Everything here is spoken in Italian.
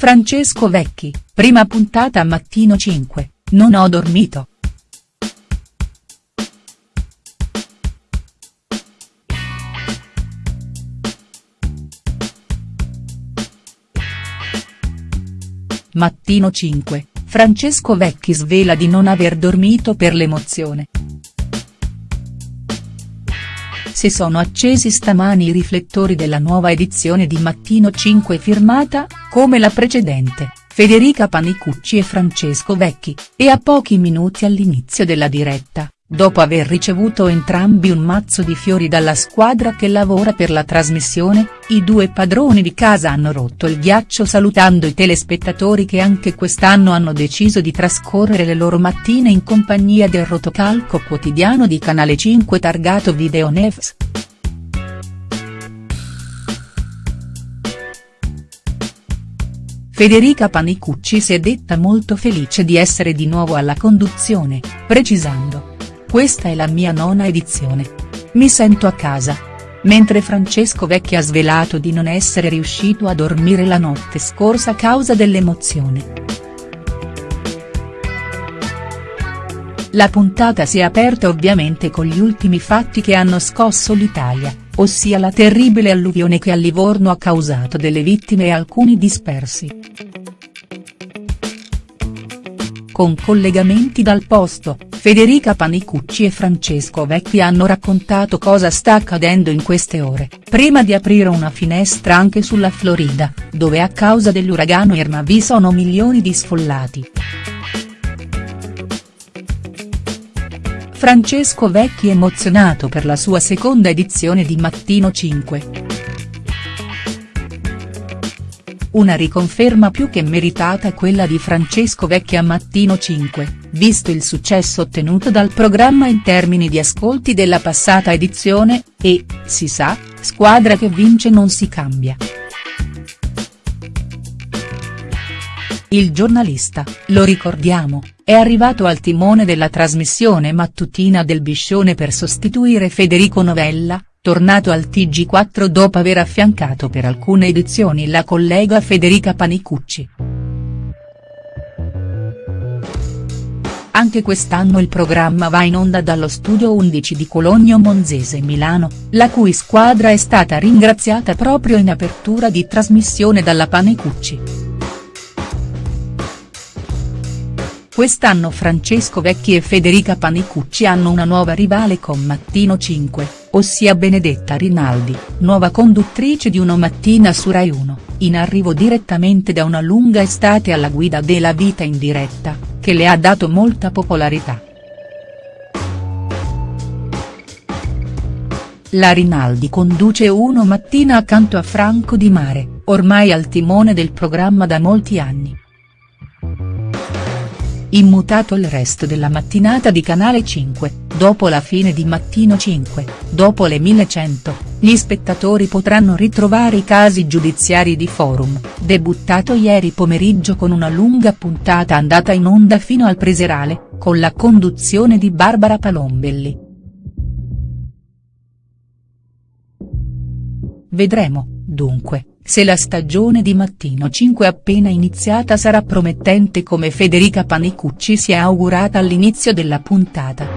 Francesco Vecchi, prima puntata Mattino 5, non ho dormito. Mattino 5, Francesco Vecchi svela di non aver dormito per l'emozione. Si sono accesi stamani i riflettori della nuova edizione di Mattino 5 firmata, come la precedente, Federica Panicucci e Francesco Vecchi, e a pochi minuti all'inizio della diretta, dopo aver ricevuto entrambi un mazzo di fiori dalla squadra che lavora per la trasmissione, i due padroni di casa hanno rotto il ghiaccio salutando i telespettatori che anche quest'anno hanno deciso di trascorrere le loro mattine in compagnia del rotocalco quotidiano di Canale 5 targato Video News. Federica Panicucci si è detta molto felice di essere di nuovo alla conduzione, precisando. Questa è la mia nona edizione. Mi sento a casa. Mentre Francesco Vecchi ha svelato di non essere riuscito a dormire la notte scorsa a causa dell'emozione. La puntata si è aperta ovviamente con gli ultimi fatti che hanno scosso l'Italia, ossia la terribile alluvione che a Livorno ha causato delle vittime e alcuni dispersi. Con collegamenti dal posto, Federica Panicucci e Francesco Vecchi hanno raccontato cosa sta accadendo in queste ore, prima di aprire una finestra anche sulla Florida, dove a causa dell'uragano Irma vi sono milioni di sfollati. Francesco Vecchi emozionato per la sua seconda edizione di Mattino 5. Una riconferma più che meritata quella di Francesco Vecchi a Mattino 5, visto il successo ottenuto dal programma in termini di ascolti della passata edizione, e, si sa, squadra che vince non si cambia. Il giornalista, lo ricordiamo, è arrivato al timone della trasmissione mattutina del Biscione per sostituire Federico Novella, tornato al TG4 dopo aver affiancato per alcune edizioni la collega Federica Panicucci. Anche quest'anno il programma va in onda dallo studio 11 di Cologno Monzese Milano, la cui squadra è stata ringraziata proprio in apertura di trasmissione dalla Panicucci. Quest'anno Francesco Vecchi e Federica Panicucci hanno una nuova rivale con Mattino 5, ossia Benedetta Rinaldi, nuova conduttrice di Uno Mattina su Rai 1, in arrivo direttamente da una lunga estate alla guida della vita in diretta, che le ha dato molta popolarità. La Rinaldi conduce Uno Mattina accanto a Franco Di Mare, ormai al timone del programma da molti anni immutato il resto della mattinata di Canale 5, dopo la fine di Mattino 5, dopo le 1100, gli spettatori potranno ritrovare i casi giudiziari di Forum, debuttato ieri pomeriggio con una lunga puntata andata in onda fino al preserale, con la conduzione di Barbara Palombelli. Vedremo, dunque se la stagione di Mattino 5 appena iniziata sarà promettente come Federica Panicucci si è augurata all'inizio della puntata.